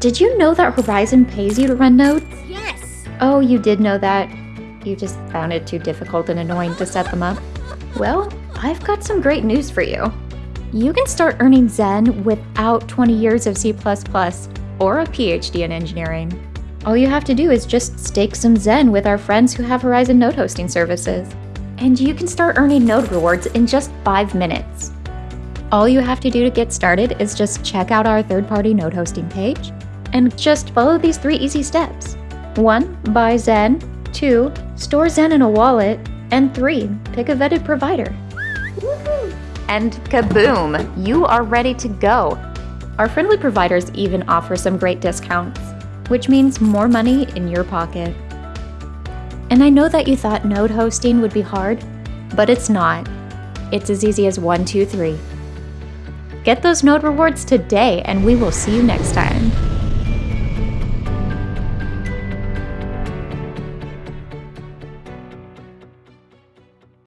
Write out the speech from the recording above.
Did you know that Horizen pays you to run nodes? Yes! Oh, you did know that. You just found it too difficult and annoying to set them up. Well, I've got some great news for you. You can start earning Zen without 20 years of C++ or a PhD in engineering. All you have to do is just stake some Zen with our friends who have Horizen node hosting services. And you can start earning node rewards in just 5 minutes. All you have to do to get started is just check out our third-party node hosting page and just follow these three easy steps. 1. Buy Zen. 2. Store Zen in a wallet. And 3. Pick a vetted provider. And kaboom! You are ready to go! Our friendly providers even offer some great discounts, which means more money in your pocket. And I know that you thought node hosting would be hard, but it's not. It's as easy as one, two, three. Get those node rewards today, and we will see you next time.